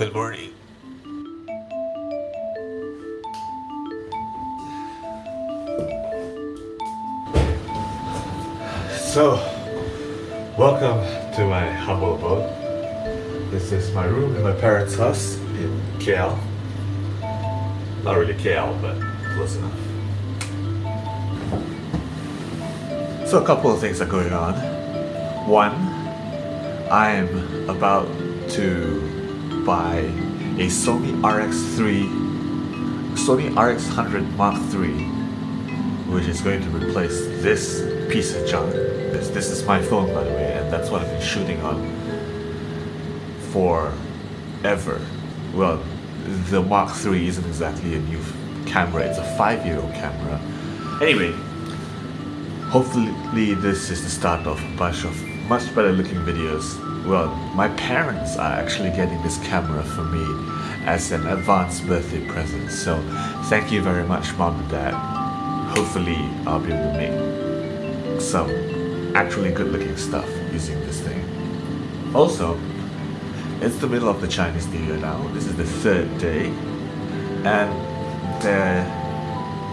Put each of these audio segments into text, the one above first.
Good morning. So, welcome to my humble abode. This is my room in my parents' house in KL. Not really KL, but close enough. So a couple of things are going on. One, I'm about to buy a Sony RX3, Sony RX100 Mark III, which is going to replace this piece of junk. This, this is my phone by the way, and that's what I've been shooting on forever. Well, the Mark III isn't exactly a new camera, it's a five-year-old camera. Anyway, hopefully this is the start of a bunch of much better looking videos. Well, my parents are actually getting this camera for me as an advanced birthday present. So thank you very much mom and dad. Hopefully I'll be able to make some actually good looking stuff using this thing. Also, it's the middle of the Chinese New Year now. This is the third day. And there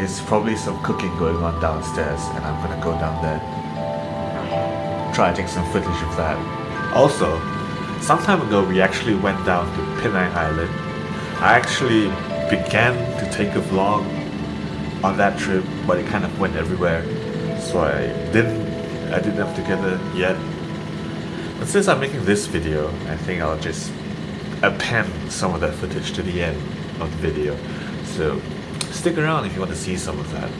is probably some cooking going on downstairs and I'm gonna go down there try to take some footage of that. Also, some time ago we actually went down to Penang Island. I actually began to take a vlog on that trip but it kind of went everywhere so I didn't I didn't have together yet but since I'm making this video, I think I'll just append some of that footage to the end of the video. So stick around if you want to see some of that.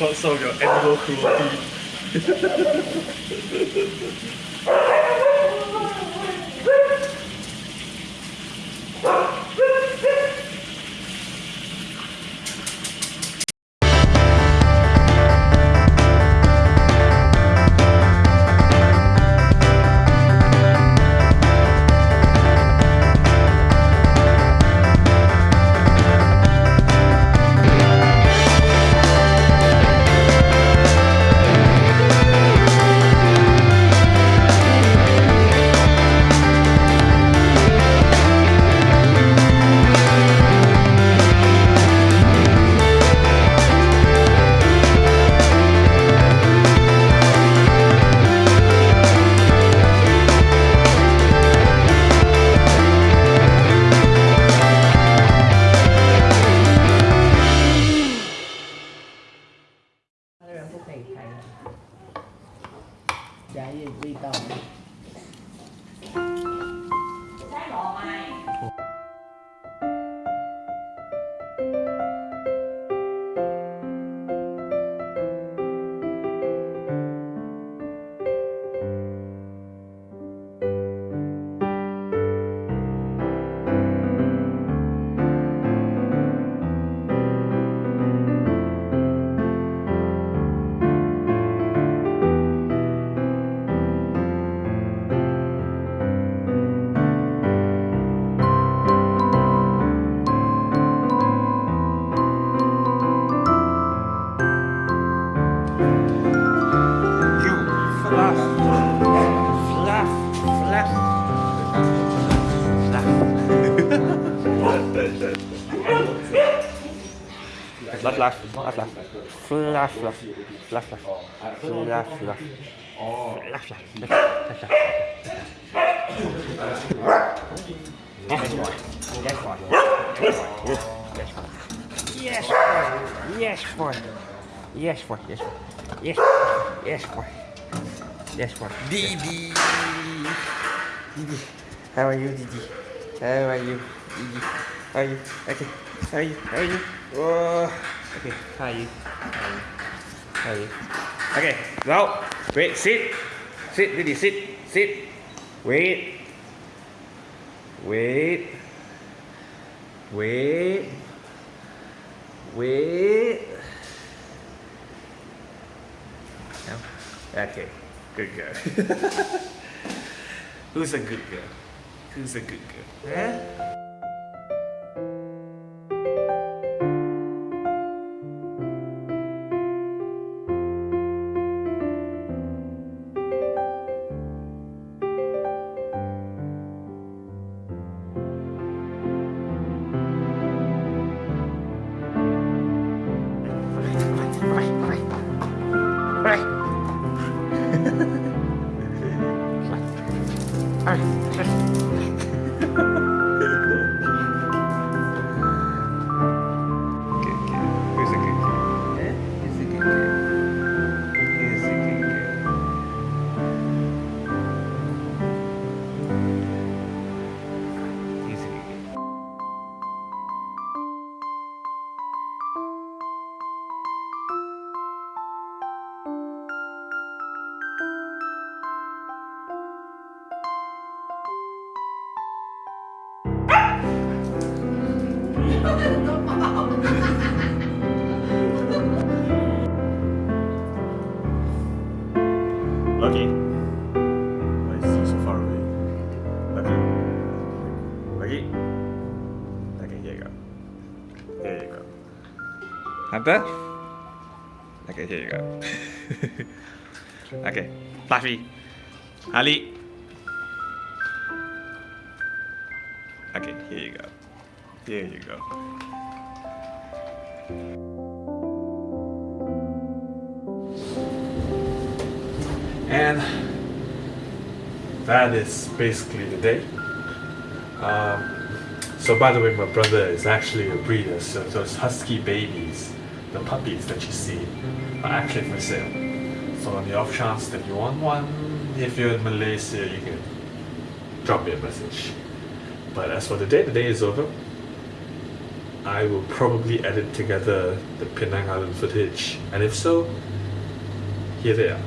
Record some of your animal cruelty. Amen. Fluff, fluff, fluff, fluff, fluff, fluff, fluff, fluff, fluff, fluff. Yes, boy. Yes, boy. Yes, boy. Yes, boy. Yes, yes, boy. Yes, boy. Didi. Didi. How are you, Didi? How are you, Didi? Hai ok hai hai ok hai hai ok now, wait sit. Sit ready sit. Sit. Wait. Wait. Wait. Wait. Okay good girl. Who's a good girl? Who's a good girl? Huh? Hunter? Okay, here you go. okay, Fluffy. Ali. Okay, here you go. Here you go. And that is basically the day. Um, so by the way, my brother is actually a breeder, so those husky babies, the puppies that you see, are actually for sale. So on the off chance that you want one, if you're in Malaysia, you can drop me a message. But as for the day, the day is over. I will probably edit together the Penang Island footage, and if so, here they are.